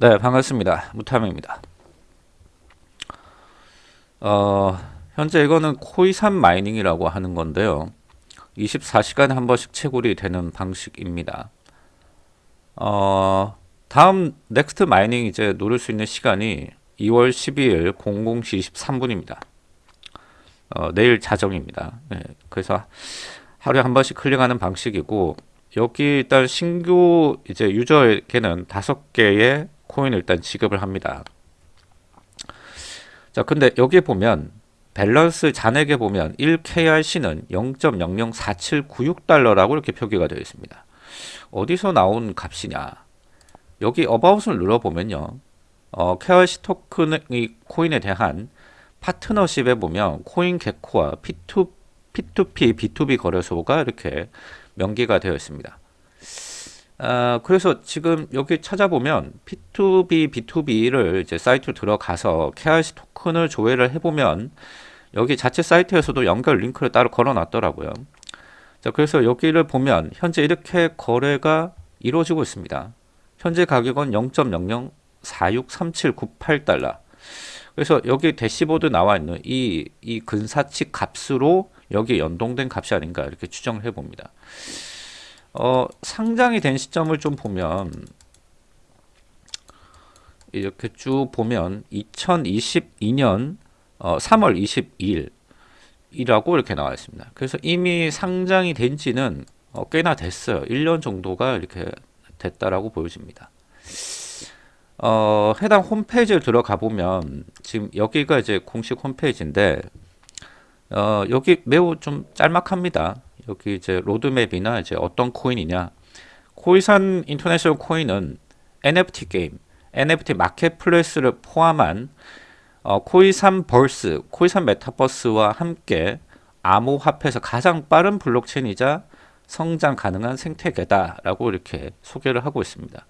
네, 반갑습니다. 무탐입니다. 어, 현재 이거는 코이산 mining이라고 하는 건데요. 24시간에 한 번씩 채굴이 되는 방식입니다. 어, 다음 next mining 이제 누를 수 있는 시간이 2월 12일 00시 23분입니다. 어, 내일 자정입니다. 네, 그래서 하루에 한 번씩 클릭하는 방식이고 여기 일단 신규 이제 유저에게는 다섯 개의 코인을 일단 지급을 합니다. 자, 근데 여기 보면 밸런스 잔액에 보면 1KRC는 0.004796달러라고 이렇게 표기가 되어 있습니다. 어디서 나온 값이냐? 여기 어바웃을 눌러보면요. 어, KRC 토큰의 코인에 대한 파트너십에 보면 코인 개코와 P2, P2P, B2B 거래소가 이렇게 명기가 되어 있습니다. 아, 그래서 지금 여기 찾아보면 P2B, B2B를 이제 사이트로 들어가서 KRC 토큰을 조회를 해보면 여기 자체 사이트에서도 연결 링크를 따로 걸어 놨더라고요. 자, 그래서 여기를 보면 현재 이렇게 거래가 이루어지고 있습니다. 현재 가격은 0.00463798달러. 그래서 여기 대시보드 나와 있는 이, 이 근사치 값으로 여기 연동된 값이 아닌가 이렇게 추정을 해봅니다. 어, 상장이 된 시점을 좀 보면 이렇게 쭉 보면 2022년 어, 3월 22일 이라고 이렇게 나와 있습니다. 그래서 이미 상장이 된 지는 어, 꽤나 됐어요. 1년 정도가 이렇게 됐다라고 보여집니다. 어, 해당 홈페이지를 들어가 보면 지금 여기가 이제 공식 홈페이지인데 어, 여기 매우 좀 짤막합니다. 여기 이제 로드맵이나 이제 어떤 코인이냐. 코이산 International 코인은 NFT 게임, NFT marketplace를 포함한 어, 코이산 verse, 코이산 메타버스와 함께 암호화폐에서 가장 빠른 블록체인이자 성장 가능한 생태계다라고 이렇게 소개를 하고 있습니다.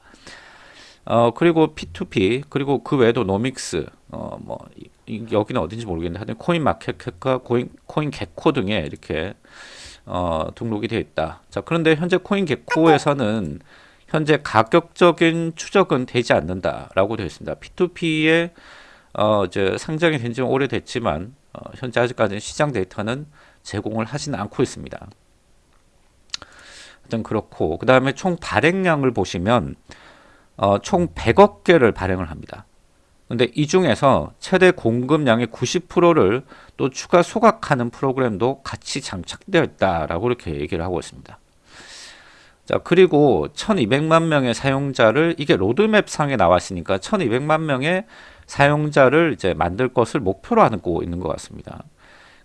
어, 그리고 P2P, 그리고 그 외에도 노믹스, 어, 뭐, 이, 여기는 어딘지 모르겠는데, 하여튼 코인 마켓과 코인, CoinGecko 등에 이렇게 어, 등록이 되어 있다. 자, 그런데 현재 CoinGecko에서는 현재 가격적인 추적은 되지 않는다라고 되어 있습니다. P2P에 어, 이제 상장이 된 지 오래됐지만 어, 현재 아직까지는 시장 데이터는 제공을 하지는 않고 있습니다. 하여튼 그렇고 그 다음에 총 발행량을 보시면 어, 총 100억 개를 발행을 합니다. 근데 이 중에서 최대 공급량의 90%를 또 추가 소각하는 프로그램도 같이 장착되어 있다라고 이렇게 얘기를 하고 있습니다. 자, 그리고 1200만 명의 사용자를 이게 로드맵 상에 나왔으니까 1200만 명의 사용자를 이제 만들 것을 목표로 하고 있는 것 같습니다.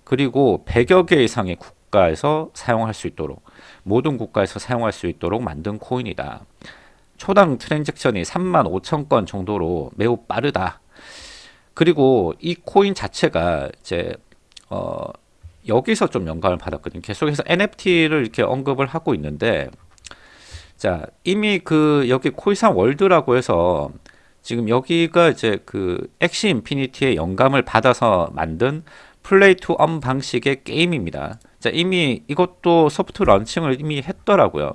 그리고 100여 개 이상의 국가에서 사용할 수 있도록 모든 국가에서 사용할 수 있도록 만든 코인이다. 초당 transaction이 3만 5천 건 정도로 매우 빠르다. 그리고 이 코인 자체가 이제 어 여기서 좀 영감을 받았거든요. 계속해서 NFT를 이렇게 언급을 하고 있는데 자 이미 그 여기 코이산 월드라고 해서 지금 여기가 이제 그 Axie Infinity의 영감을 받아서 만든 play to earn 방식의 게임입니다. 자 이미 이것도 soft launching을 이미 했더라고요.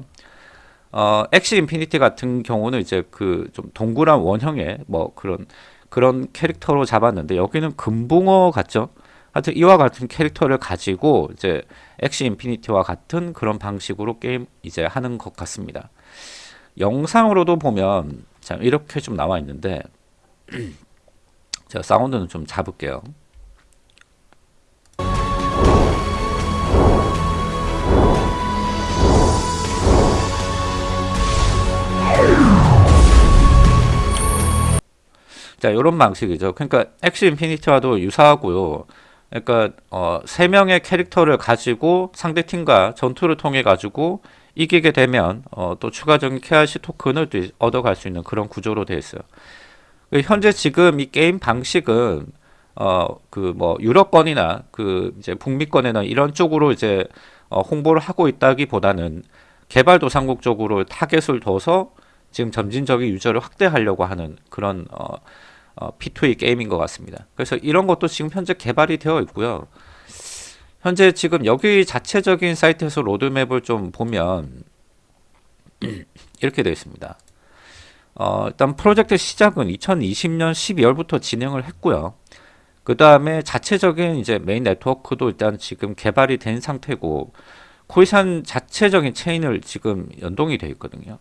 어, Axie Infinity 같은 경우는 이제 그 좀 동그란 원형의 뭐 그런 그런 캐릭터로 잡았는데 여기는 금붕어 같죠? 하여튼 이와 같은 캐릭터를 가지고 이제 Axie Infinity와 같은 그런 방식으로 게임 이제 하는 것 같습니다. 영상으로도 보면 자 이렇게 좀 나와 있는데 제가 사운드는 좀 잡을게요. 자, 이런 방식이죠. 그러니까 Axie Infinity와도 유사하고요. 그러니까 어, 세 명의 캐릭터를 가지고 상대 팀과 전투를 통해 가지고 이기게 되면 어, 또 추가적인 KRC 토큰을 또 얻어갈 수 있는 그런 구조로 되어 있어요. 그 현재 지금 이 게임 방식은 어, 그 뭐 유럽권이나 그 이제 북미권에는 이런 쪽으로 이제 어, 홍보를 하고 있다기보다는 개발도상국 쪽으로 타겟을 둬서 지금 점진적인 유저를 확대하려고 하는 그런 어, 어, P2E 게임인 것 같습니다. 그래서 이런 것도 지금 현재 개발이 되어 있고요. 현재 지금 여기 자체적인 사이트에서 로드맵을 좀 보면 이렇게 되어 있습니다. 어, 일단 프로젝트 시작은 2020년 12월부터 진행을 했고요. 그 다음에 자체적인 이제 메인 네트워크도 일단 지금 개발이 된 상태고 코이산 자체적인 체인을 지금 연동이 되어 있거든요.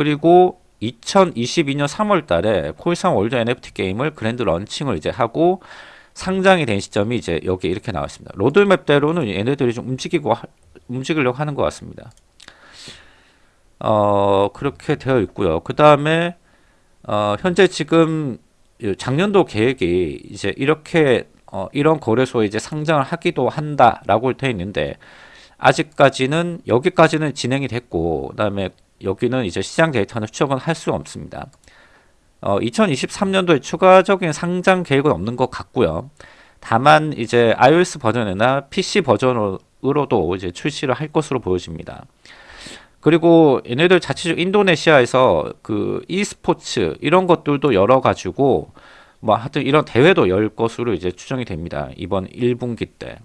그리고 2022년 3월 달에 코이산 월드 NFT 게임을 grand launching을 이제 하고 상장이 된 시점이 이제 여기 이렇게 나와 있습니다. 로드맵대로는 얘네들이 좀 움직이고 하, 움직이려고 하는 것 같습니다. 어, 그렇게 되어 있고요. 그 다음에 어, 현재 지금 작년도 계획이 이제 이렇게 어, 이런 거래소에 이제 상장을 하기도 한다라고 되어 있는데 아직까지는 여기까지는 진행이 됐고 그다음에 여기는 이제 시장 데이터는 추적은 할 수 없습니다. 어, 2023년도에 추가적인 상장 계획은 없는 것 같고요. 다만 이제 iOS 버전이나 PC 버전으로도 이제 출시를 할 것으로 보여집니다. 그리고 얘네들 자체적 인도네시아에서 그 e스포츠 이런 것들도 열어 가지고 뭐 하여튼 이런 대회도 열 것으로 이제 추정이 됩니다. 이번 1분기 때.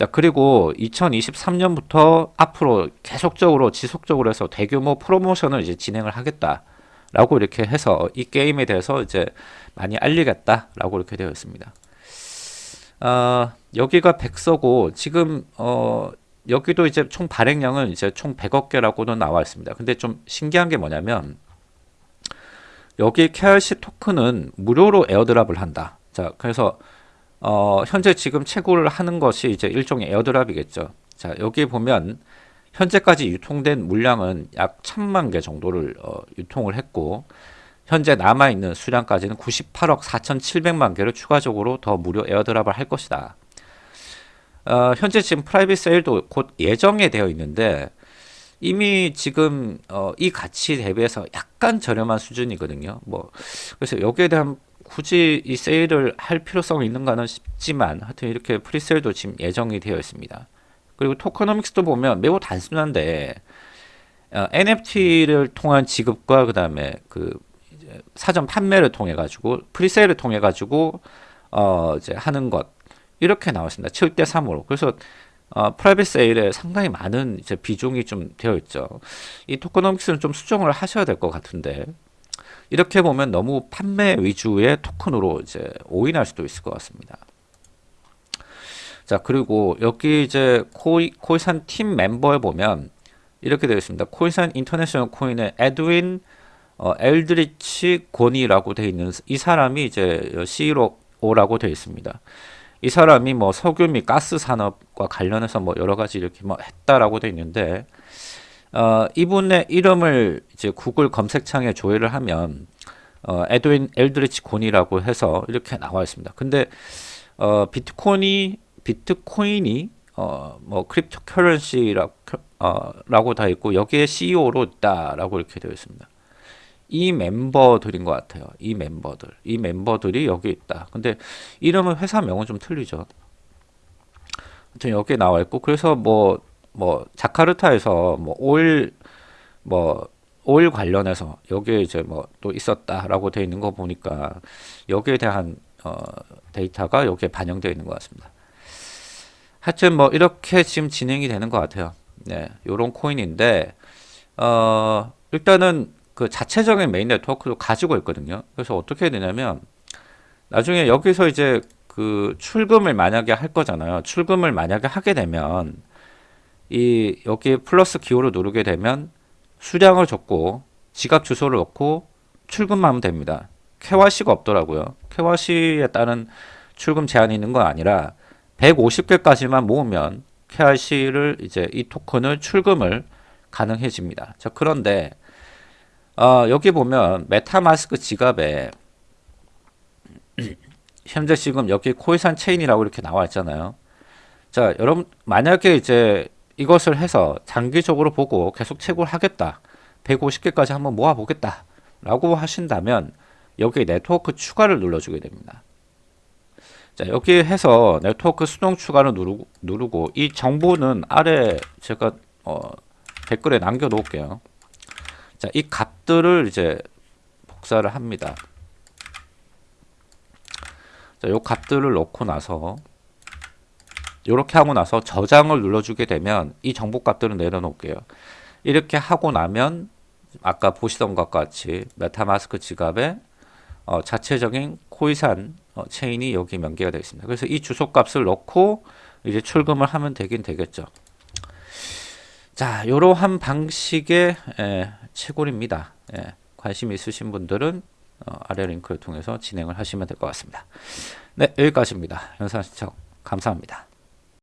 자, 그리고 2023년부터 앞으로 계속적으로 지속적으로 해서 대규모 프로모션을 이제 진행을 하겠다라고 이렇게 해서 이 게임에 대해서 이제 많이 알리겠다라고 이렇게 되어 있습니다. 어, 여기가 백서고 지금 어, 여기도 이제 총 발행량은 이제 총 100억 개라고도 나와 있습니다. 근데 좀 신기한 게 뭐냐면 여기 KRC 토큰은 무료로 airdrop을 한다. 자, 그래서 어, 현재 지금 채굴을 하는 것이 이제 일종의 airdrop이겠죠. 자, 여기 보면 현재까지 유통된 물량은 약 천만 개 정도를 어, 유통을 했고 현재 남아있는 수량까지는 98억 4,700만 개를 추가적으로 더 무료 airdrop을 할 것이다. 어, 현재 지금 private sale도 곧 예정에 되어 있는데 이미 지금 어, 이 가치 대비해서 약간 저렴한 수준이거든요. 뭐 그래서 여기에 대한 굳이 이 세일을 할 필요성이 있는가는 싶지만 하여튼 이렇게 presale도 지금 예정이 되어 있습니다. 그리고 tokenomics도 보면 매우 단순한데 어, NFT를 통한 지급과 그 다음에 그 사전 판매를 통해 가지고 presale을 통해 가지고 어 이제 하는 것 이렇게 나왔습니다. 7대 3으로. 그래서 어, private sale에 상당히 많은 이제 비중이 좀 되어 있죠. 이 tokenomics는 좀 수정을 하셔야 될 것 같은데 이렇게 보면 너무 판매 위주의 토큰으로 이제 오인할 수도 있을 것 같습니다. 자 그리고 여기 이제 코이, 코이산 팀 멤버에 보면 이렇게 되어 있습니다. 코이산 인터내셔널 코인의 에드윈 어, 엘드리치 고니라고 되어 있는 이 사람이 이제 CEO라고 되어 있습니다. 이 사람이 뭐 석유 및 가스 산업과 관련해서 뭐 여러 가지 이렇게 뭐 했다라고 돼 있는데 어, 이분의 이름을 이제 구글 검색창에 조회를 하면 어, 에드윈 엘드리치 곤이라고 해서 이렇게 나와 있습니다. 근데 어, 비트코인이 비트코인이 어, 뭐 cryptocurrency라고 어, 다 있고 여기에 CEO로 있다라고 이렇게 되어 있습니다. 이 멤버들인 것 같아요. 이 멤버들. 이 멤버들이 여기 있다. 근데 이름은 회사명은 좀 틀리죠. 여기 나와 있고 그래서 뭐 뭐 자카르타에서 뭐 오일 뭐 오일 관련해서 여기에 이제 뭐 또 있었다라고 되어 있는 거 보니까 여기에 대한 어 데이터가 여기에 반영되어 있는 것 같습니다. 하여튼 뭐 이렇게 지금 진행이 되는 것 같아요. 네, 요런 코인인데 어 일단은 그 자체적인 메인 네트워크도 가지고 있거든요. 그래서 어떻게 해야 되냐면 나중에 여기서 이제 그 출금을 만약에 할 거잖아요. 출금을 만약에 하게 되면 이 여기 플러스 기호를 누르게 되면 수량을 적고 지갑 주소를 넣고 출금만 하면 됩니다. 캐와시가 없더라고요. KYC에 따른 출금 제한이 있는 건 아니라 150개까지만 모으면 KYC를 이제 이 토큰을 출금을 가능해집니다. 자, 그런데 어, 여기 보면 MetaMask 지갑에 현재 지금 여기 코이산 체인이라고 이렇게 나와 있잖아요. 자, 여러분 만약에 이제 이것을 해서 장기적으로 보고 계속 채굴 하겠다. 150개까지 한번 모아 보겠다. 라고 하신다면 여기 네트워크 추가를 눌러주게 됩니다. 자, 여기 해서 네트워크 수동 추가를 누르고, 누르고 이 정보는 아래 제가 어, 댓글에 남겨 놓을게요. 자, 이 값들을 이제 복사를 합니다. 자, 요 값들을 넣고 나서 이렇게 하고 나서 저장을 눌러주게 되면 이 정보 값들을 내려놓을게요. 이렇게 하고 나면 아까 보시던 것과 같이 메타마스크 지갑에 어, 자체적인 코이산 어, 체인이 여기 연계가 되어 있습니다. 그래서 이 주소값을 넣고 이제 출금을 하면 되긴 되겠죠. 자, 이러한 방식의 에, 채굴입니다. 예, 관심 있으신 분들은 어, 아래 링크를 통해서 진행을 하시면 될 것 같습니다. 네, 여기까지입니다. 영상 시청 감사합니다.